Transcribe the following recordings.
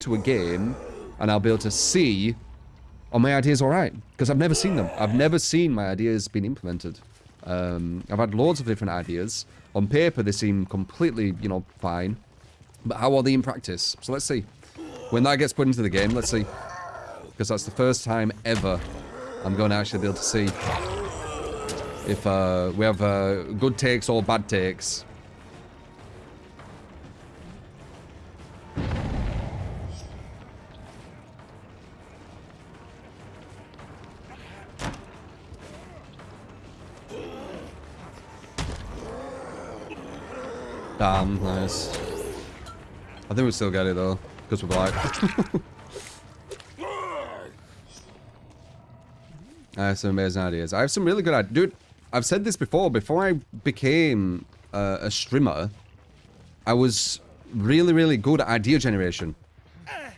to a game and I'll be able to see are my ideas all right? Because I've never seen them. I've never seen my ideas being implemented. Um, I've had loads of different ideas. On paper, they seem completely, you know, fine. But how are they in practice? So let's see. When that gets put into the game, let's see. Because that's the first time ever I'm going to actually be able to see if uh, we have uh, good takes or bad takes. Damn, nice. I think we still get it though, because we're black. I have some amazing ideas. I have some really good ideas. Dude, I've said this before. Before I became uh, a streamer, I was really, really good at idea generation.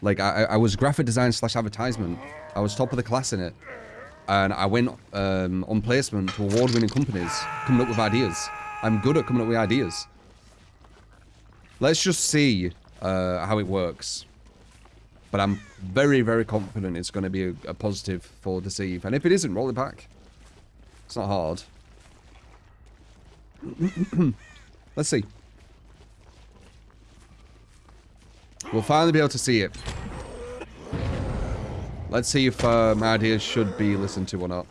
Like, I, I was graphic design slash advertisement. I was top of the class in it. And I went um, on placement to award-winning companies coming up with ideas. I'm good at coming up with ideas. Let's just see uh, how it works. But I'm very, very confident it's going to be a, a positive for Deceive. And if it isn't, roll it back. It's not hard. Let's see. We'll finally be able to see it. Let's see if uh, my ideas should be listened to or not.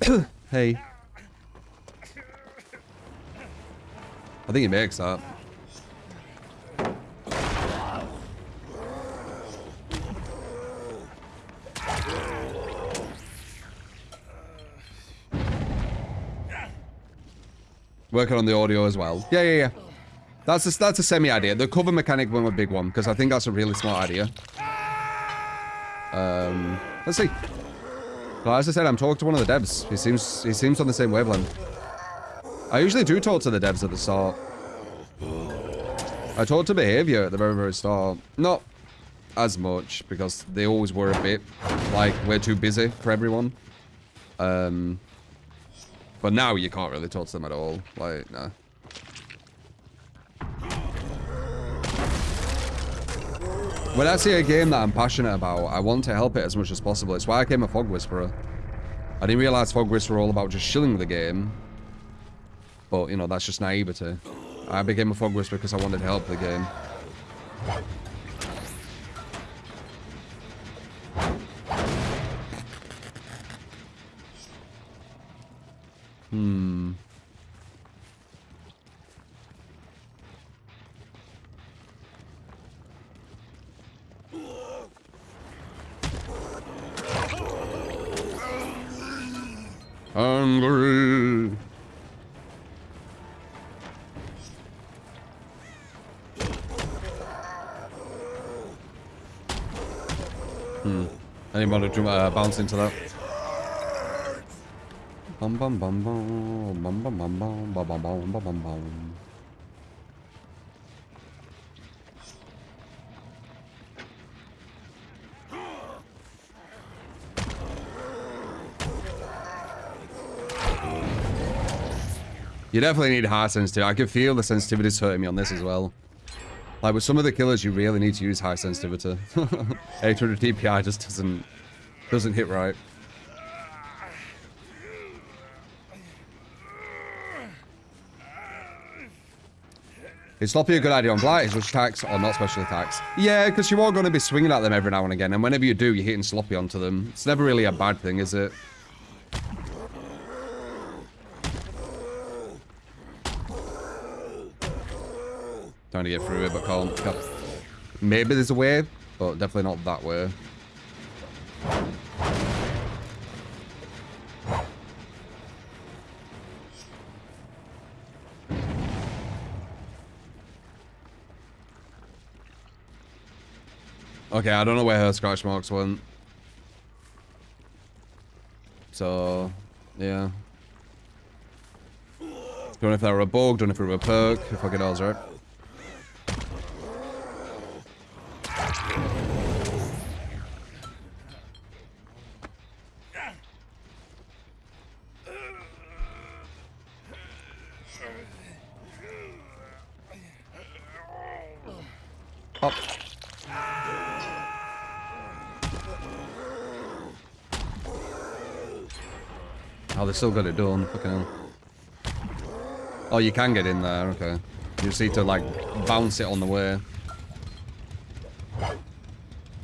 hey. I think he makes that. Working on the audio as well. Yeah, yeah, yeah. That's a, that's a semi-idea. The cover mechanic one a big one, because I think that's a really smart idea. Um, let's see. Well, as I said, I'm talking to one of the devs. He seems he seems on the same wavelength. I usually do talk to the devs at the start. I talk to behavior at the very, very start. Not as much, because they always were a bit like, we're too busy for everyone. Um, but now you can't really talk to them at all. Like, nah. When I see a game that I'm passionate about, I want to help it as much as possible. It's why I became a Fog Whisperer. I didn't realize Fog Whisperer all about just shilling the game. But, you know, that's just naivety. I became a Fog Whisperer because I wanted to help the game. Hmm. Hungry. Uh, bounce into that? Bum bum bum bum bum bum bum bum bum bum bum bum bum bum. You definitely need high sensitivity. I can feel the sensitivity's hurting me on this as well. Like with some of the killers, you really need to use high sensitivity. 800 DPI just doesn't doesn't hit right. Is Sloppy a good idea on Blight? Is which attacks or not special attacks? Yeah, because you are going to be swinging at them every now and again, and whenever you do, you're hitting Sloppy onto them. It's never really a bad thing, is it? Trying to get through it, but can't. can't. Maybe there's a way, but definitely not that way. Okay, I don't know where her scratch marks went. So, yeah. Don't know if they were a bug, don't know if they were a perk, if I get all right. Oh, they still got it done. Fucking hell. Oh, you can get in there. Okay. You just need to, like, bounce it on the way.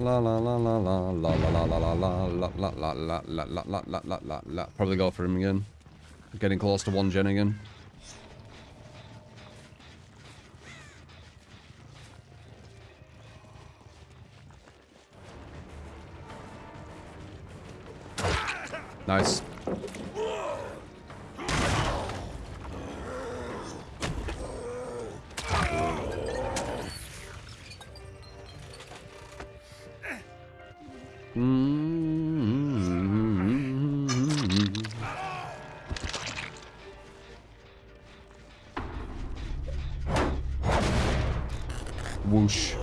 La la la la la la la la la la la la la la la la la la la la Probably go for him again. Getting close to one gen again. Nice. Whoosh.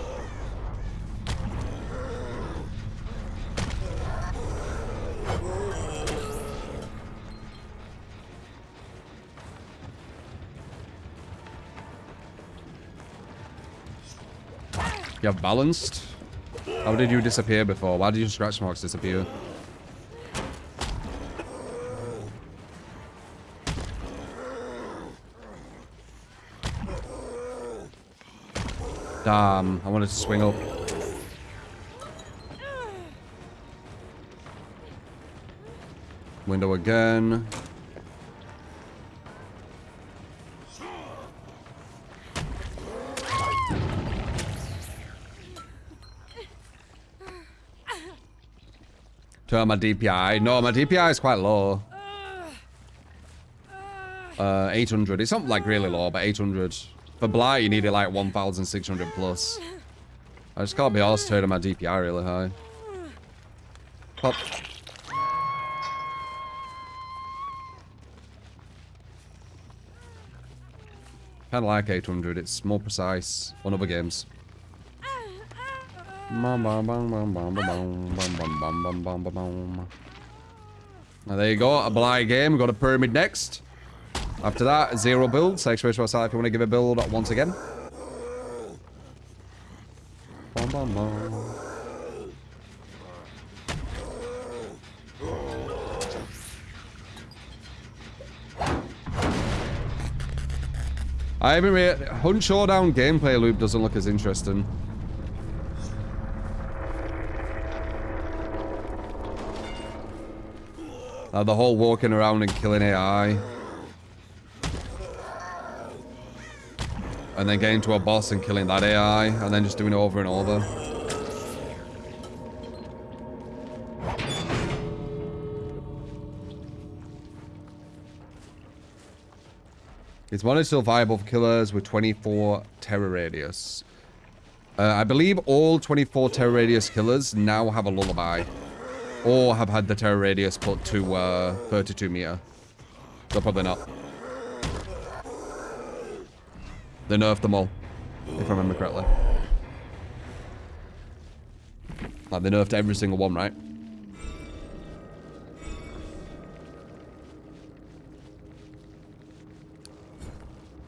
You have balanced? How did you disappear before? Why did your scratch marks disappear? Damn, I wanted to swing up. Window again. Turn my DPI. No, my DPI is quite low. Uh, 800. It's not like really low, but 800. For Blight, you need it like 1,600 plus. I just can't be arsed turning my DPI really high. Pop. Kind of like 800. It's more precise on other games. Now there you go, a Blight game. Got a Pyramid next. After that, zero build. Say space for side if you want to give a build once again. Bum, bum, bum. I really... Hunt Showdown gameplay loop doesn't look as interesting. The whole walking around and killing AI. And then getting to a boss and killing that AI, and then just doing it over and over. It's one is still viable killers with 24 terror radius. Uh, I believe all 24 terror radius killers now have a lullaby. Or have had the terror radius put to uh, 32 meter. So probably not. They nerfed them all, if I remember correctly. Like, they nerfed every single one, right?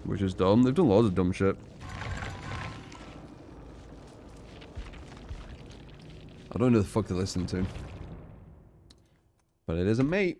Which is dumb. They've done loads of dumb shit. I don't know the fuck they're listening to. But it isn't me.